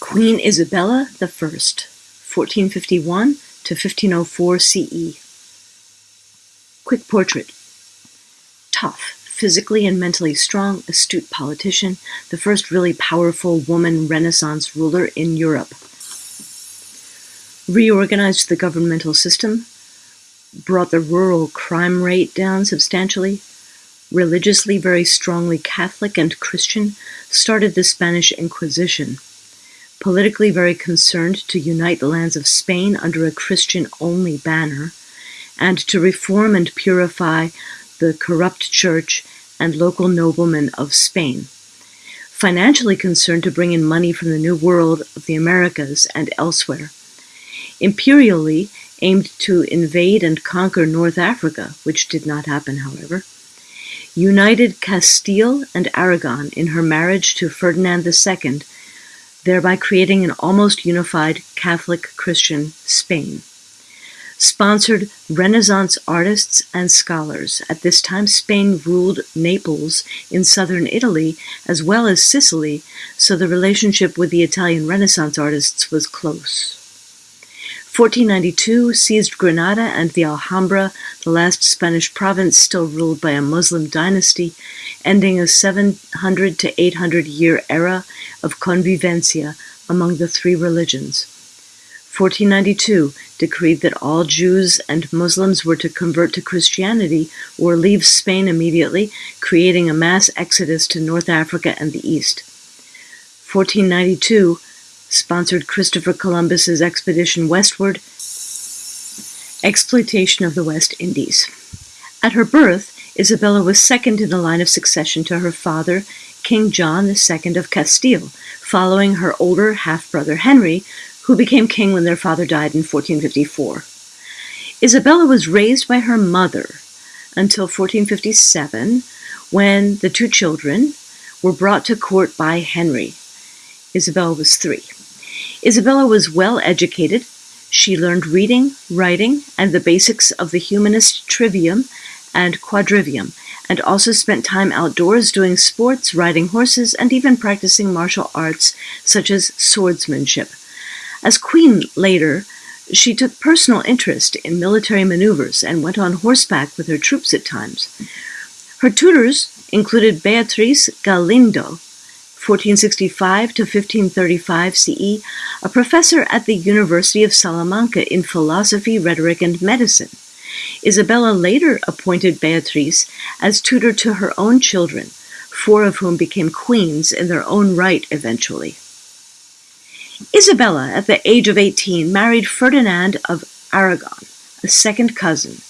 Queen Isabella First, fourteen fifty-one to fifteen oh four CE. Quick portrait. Tough, physically and mentally strong, astute politician, the first really powerful woman Renaissance ruler in Europe. Reorganized the governmental system, brought the rural crime rate down substantially, religiously very strongly Catholic and Christian, started the Spanish Inquisition politically very concerned to unite the lands of Spain under a Christian-only banner, and to reform and purify the corrupt church and local noblemen of Spain. Financially concerned to bring in money from the New World of the Americas and elsewhere. Imperially aimed to invade and conquer North Africa, which did not happen, however. United Castile and Aragon in her marriage to Ferdinand II thereby creating an almost unified Catholic Christian Spain. Sponsored Renaissance artists and scholars. At this time, Spain ruled Naples in southern Italy as well as Sicily, so the relationship with the Italian Renaissance artists was close. 1492 seized Granada and the Alhambra, the last Spanish province still ruled by a Muslim dynasty, ending a 700 to 800 year era of convivencia among the three religions. 1492 decreed that all Jews and Muslims were to convert to Christianity or leave Spain immediately, creating a mass exodus to North Africa and the East. 1492 sponsored Christopher Columbus's expedition westward, exploitation of the West Indies. At her birth, Isabella was second in the line of succession to her father, King John II of Castile, following her older half-brother Henry, who became king when their father died in 1454. Isabella was raised by her mother until 1457, when the two children were brought to court by Henry. Isabella was three. Isabella was well educated. She learned reading, writing, and the basics of the humanist trivium and quadrivium, and also spent time outdoors doing sports, riding horses, and even practicing martial arts such as swordsmanship. As queen later, she took personal interest in military maneuvers and went on horseback with her troops at times. Her tutors included Beatriz Galindo, 1465 to 1535 CE, a professor at the University of Salamanca in philosophy, rhetoric, and medicine. Isabella later appointed Beatrice as tutor to her own children, four of whom became queens in their own right eventually. Isabella, at the age of 18, married Ferdinand of Aragon, a second cousin,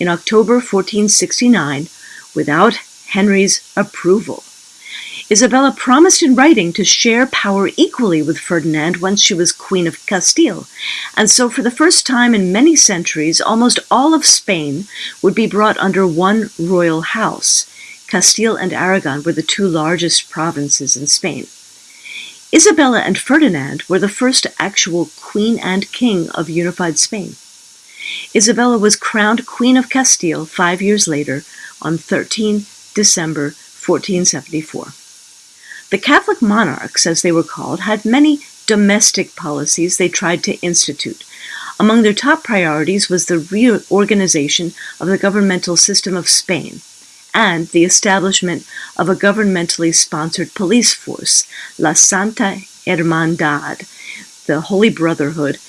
in October 1469 without Henry's approval. Isabella promised in writing to share power equally with Ferdinand once she was Queen of Castile, and so for the first time in many centuries, almost all of Spain would be brought under one royal house. Castile and Aragon were the two largest provinces in Spain. Isabella and Ferdinand were the first actual queen and king of unified Spain. Isabella was crowned Queen of Castile five years later on 13 December 1474. The Catholic monarchs, as they were called, had many domestic policies they tried to institute. Among their top priorities was the reorganization of the governmental system of Spain and the establishment of a governmentally sponsored police force, La Santa Hermandad, the Holy Brotherhood,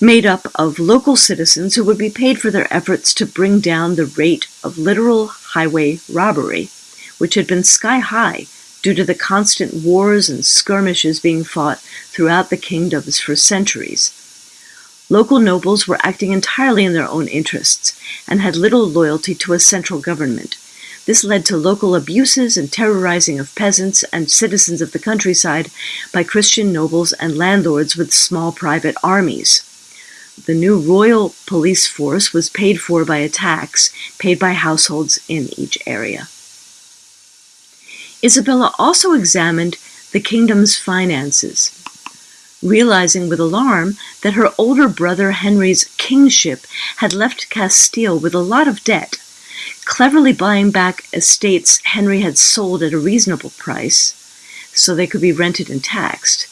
made up of local citizens who would be paid for their efforts to bring down the rate of literal highway robbery, which had been sky high due to the constant wars and skirmishes being fought throughout the kingdoms for centuries. Local nobles were acting entirely in their own interests and had little loyalty to a central government. This led to local abuses and terrorizing of peasants and citizens of the countryside by Christian nobles and landlords with small private armies. The new royal police force was paid for by a tax paid by households in each area. Isabella also examined the kingdom's finances, realizing with alarm that her older brother Henry's kingship had left Castile with a lot of debt. Cleverly buying back estates Henry had sold at a reasonable price, so they could be rented and taxed,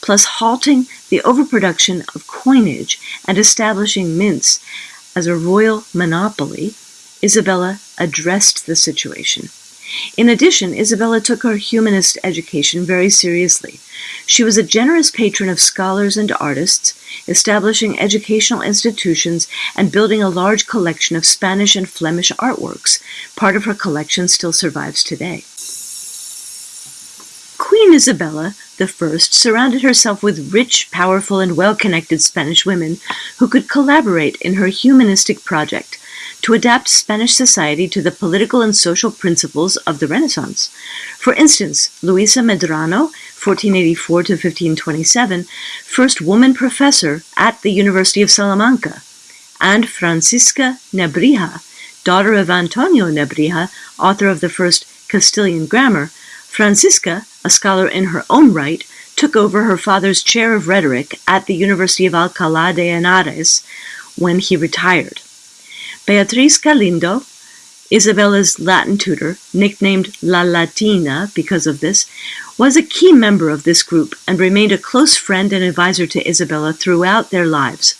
plus halting the overproduction of coinage and establishing mints as a royal monopoly, Isabella addressed the situation. In addition, Isabella took her humanist education very seriously. She was a generous patron of scholars and artists, establishing educational institutions and building a large collection of Spanish and Flemish artworks. Part of her collection still survives today. Queen Isabella I surrounded herself with rich, powerful, and well-connected Spanish women who could collaborate in her humanistic project, to adapt Spanish society to the political and social principles of the Renaissance. For instance, Luisa Medrano, 1484 to 1527, first woman professor at the University of Salamanca, and Francisca Nebrija, daughter of Antonio Nebrija, author of the first Castilian grammar, Francisca, a scholar in her own right, took over her father's chair of rhetoric at the University of Alcalá de Henares when he retired. Beatriz Galindo, Isabella's Latin tutor, nicknamed La Latina because of this, was a key member of this group and remained a close friend and advisor to Isabella throughout their lives.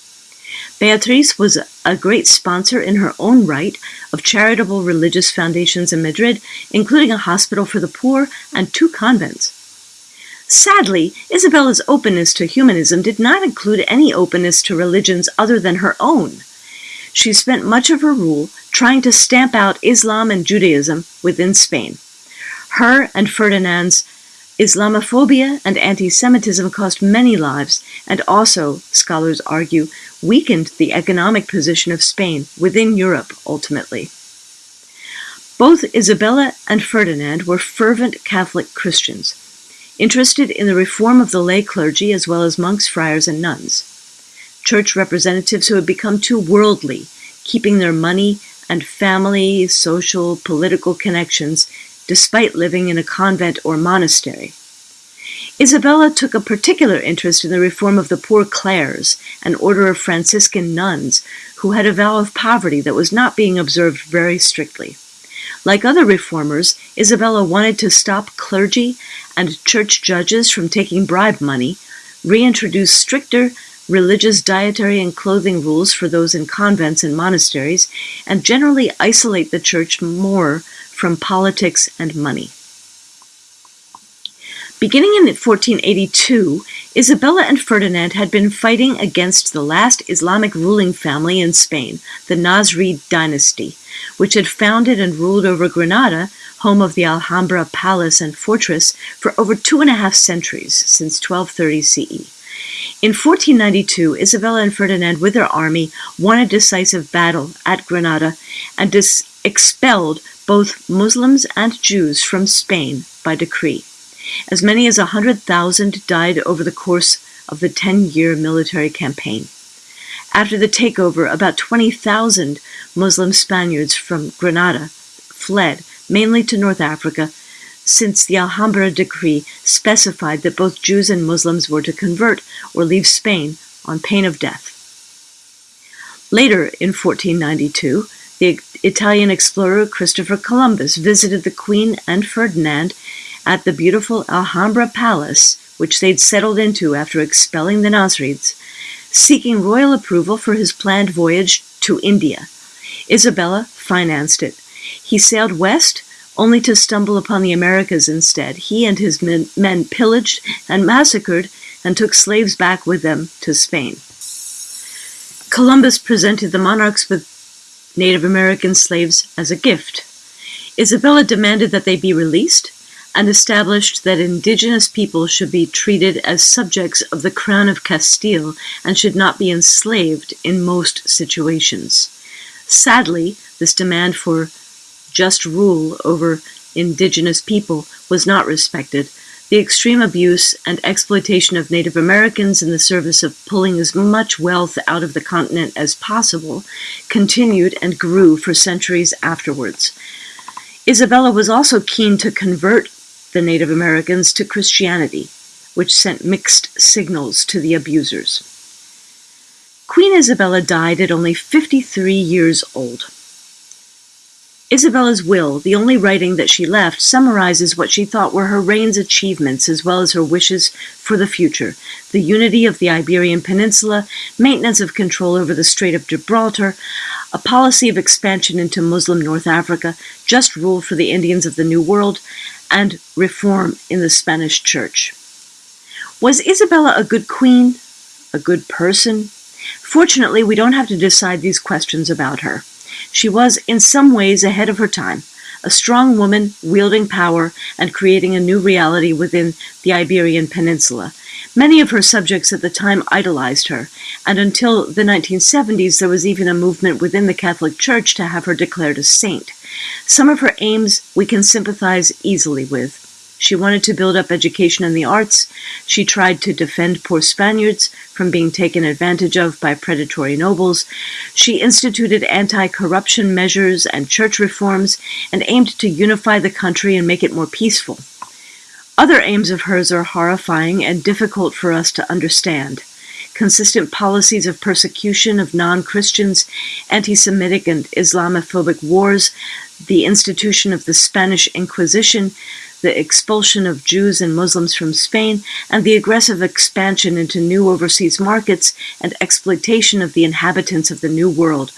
Beatriz was a great sponsor in her own right of charitable religious foundations in Madrid, including a hospital for the poor and two convents. Sadly, Isabella's openness to humanism did not include any openness to religions other than her own. She spent much of her rule trying to stamp out Islam and Judaism within Spain. Her and Ferdinand's Islamophobia and anti-Semitism cost many lives and also, scholars argue, weakened the economic position of Spain within Europe ultimately. Both Isabella and Ferdinand were fervent Catholic Christians, interested in the reform of the lay clergy as well as monks, friars, and nuns church representatives who had become too worldly, keeping their money and family, social, political connections despite living in a convent or monastery. Isabella took a particular interest in the reform of the Poor Clares, an order of Franciscan nuns who had a vow of poverty that was not being observed very strictly. Like other reformers, Isabella wanted to stop clergy and church judges from taking bribe money, reintroduce stricter religious dietary and clothing rules for those in convents and monasteries, and generally isolate the church more from politics and money. Beginning in 1482, Isabella and Ferdinand had been fighting against the last Islamic ruling family in Spain, the Nasrid dynasty, which had founded and ruled over Granada, home of the Alhambra palace and fortress, for over two and a half centuries, since 1230 CE. In 1492, Isabella and Ferdinand, with their army, won a decisive battle at Granada and expelled both Muslims and Jews from Spain by decree. As many as 100,000 died over the course of the 10-year military campaign. After the takeover, about 20,000 Muslim Spaniards from Granada fled, mainly to North Africa, since the Alhambra decree specified that both Jews and Muslims were to convert or leave Spain on pain of death. Later, in 1492, the Italian explorer Christopher Columbus visited the Queen and Ferdinand at the beautiful Alhambra Palace, which they'd settled into after expelling the Nasrids, seeking royal approval for his planned voyage to India. Isabella financed it. He sailed west only to stumble upon the Americas instead. He and his men, men pillaged and massacred and took slaves back with them to Spain. Columbus presented the monarchs with Native American slaves as a gift. Isabella demanded that they be released and established that indigenous people should be treated as subjects of the Crown of Castile and should not be enslaved in most situations. Sadly, this demand for just rule over indigenous people was not respected, the extreme abuse and exploitation of Native Americans in the service of pulling as much wealth out of the continent as possible continued and grew for centuries afterwards. Isabella was also keen to convert the Native Americans to Christianity, which sent mixed signals to the abusers. Queen Isabella died at only 53 years old. Isabella's will, the only writing that she left, summarizes what she thought were her reign's achievements as well as her wishes for the future the unity of the Iberian Peninsula, maintenance of control over the Strait of Gibraltar, a policy of expansion into Muslim North Africa, just rule for the Indians of the New World, and reform in the Spanish Church. Was Isabella a good queen? A good person? Fortunately, we don't have to decide these questions about her. She was, in some ways, ahead of her time, a strong woman wielding power and creating a new reality within the Iberian Peninsula. Many of her subjects at the time idolized her, and until the 1970s there was even a movement within the Catholic Church to have her declared a saint. Some of her aims we can sympathize easily with. She wanted to build up education in the arts. She tried to defend poor Spaniards from being taken advantage of by predatory nobles. She instituted anti-corruption measures and church reforms and aimed to unify the country and make it more peaceful. Other aims of hers are horrifying and difficult for us to understand. Consistent policies of persecution of non-Christians, anti-Semitic and Islamophobic wars, the institution of the Spanish Inquisition, the expulsion of Jews and Muslims from Spain, and the aggressive expansion into new overseas markets and exploitation of the inhabitants of the New World.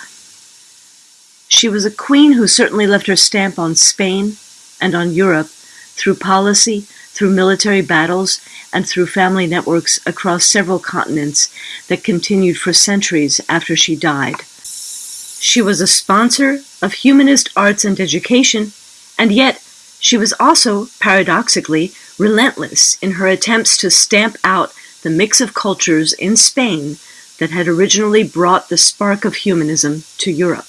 She was a queen who certainly left her stamp on Spain and on Europe through policy, through military battles, and through family networks across several continents that continued for centuries after she died. She was a sponsor of humanist arts and education, and yet she was also, paradoxically, relentless in her attempts to stamp out the mix of cultures in Spain that had originally brought the spark of humanism to Europe.